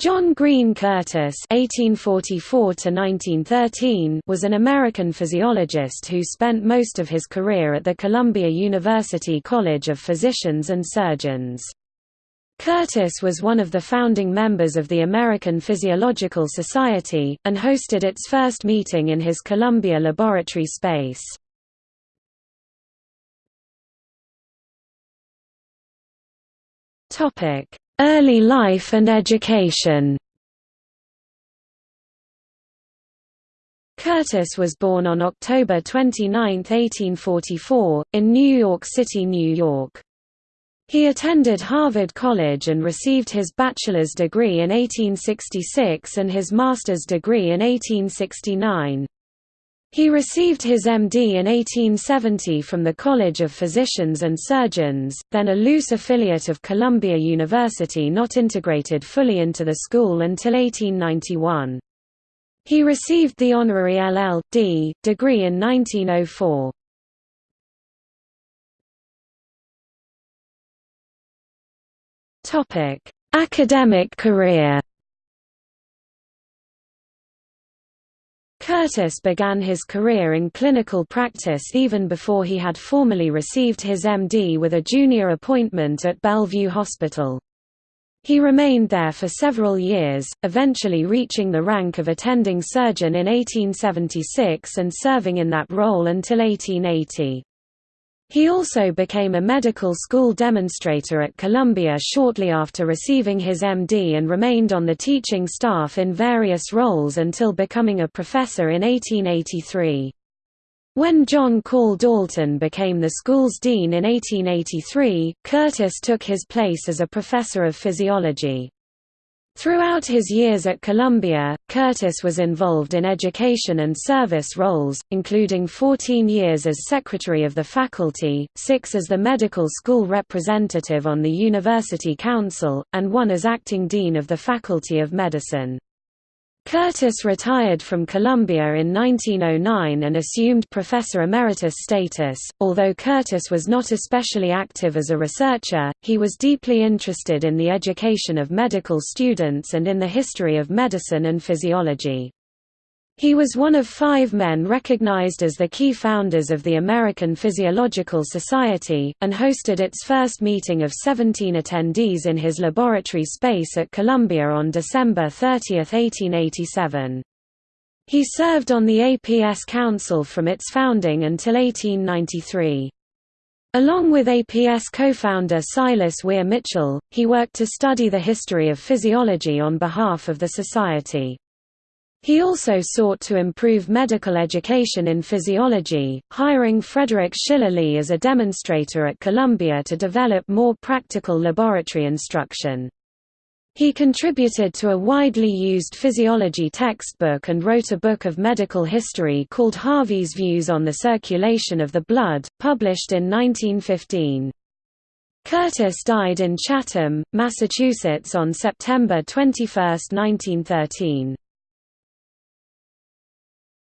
John Green Curtis (1844–1913) was an American physiologist who spent most of his career at the Columbia University College of Physicians and Surgeons. Curtis was one of the founding members of the American Physiological Society, and hosted its first meeting in his Columbia laboratory space. Early life and education Curtis was born on October 29, 1844, in New York City, New York. He attended Harvard College and received his bachelor's degree in 1866 and his master's degree in 1869. He received his MD in 1870 from the College of Physicians and Surgeons, then a loose affiliate of Columbia University not integrated fully into the school until 1891. He received the honorary LL.D. degree in 1904. Academic career Curtis began his career in clinical practice even before he had formally received his MD with a junior appointment at Bellevue Hospital. He remained there for several years, eventually reaching the rank of attending surgeon in 1876 and serving in that role until 1880. He also became a medical school demonstrator at Columbia shortly after receiving his MD and remained on the teaching staff in various roles until becoming a professor in 1883. When John Call Dalton became the school's dean in 1883, Curtis took his place as a professor of physiology. Throughout his years at Columbia, Curtis was involved in education and service roles, including 14 years as secretary of the faculty, six as the medical school representative on the University Council, and one as acting dean of the Faculty of Medicine. Curtis retired from Columbia in 1909 and assumed professor emeritus status. Although Curtis was not especially active as a researcher, he was deeply interested in the education of medical students and in the history of medicine and physiology. He was one of five men recognized as the key founders of the American Physiological Society, and hosted its first meeting of 17 attendees in his laboratory space at Columbia on December 30, 1887. He served on the APS Council from its founding until 1893. Along with APS co-founder Silas Weir Mitchell, he worked to study the history of physiology on behalf of the society. He also sought to improve medical education in physiology, hiring Frederick Schiller Lee as a demonstrator at Columbia to develop more practical laboratory instruction. He contributed to a widely used physiology textbook and wrote a book of medical history called Harvey's Views on the Circulation of the Blood, published in 1915. Curtis died in Chatham, Massachusetts on September 21, 1913.